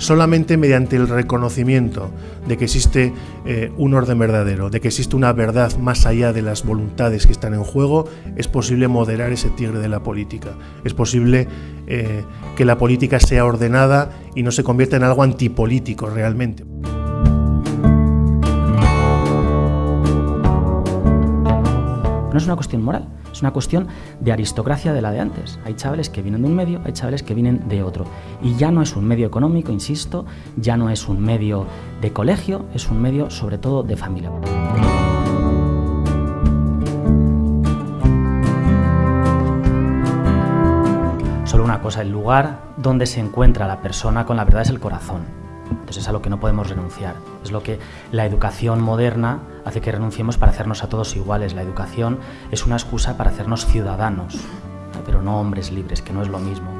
solamente mediante el reconocimiento de que existe eh, un orden verdadero, de que existe una verdad más allá de las voluntades que están en juego, es posible moderar ese tigre de la política. Es posible eh, que la política sea ordenada y no se convierta en algo antipolítico realmente. No es una cuestión moral, es una cuestión de aristocracia de la de antes. Hay chavales que vienen de un medio, hay chavales que vienen de otro. Y ya no es un medio económico, insisto, ya no es un medio de colegio, es un medio sobre todo de familia. Solo una cosa, el lugar donde se encuentra la persona con la verdad es el corazón. Entonces es a lo que no podemos renunciar. Es lo que la educación moderna hace que renunciemos para hacernos a todos iguales. La educación es una excusa para hacernos ciudadanos, pero no hombres libres, que no es lo mismo.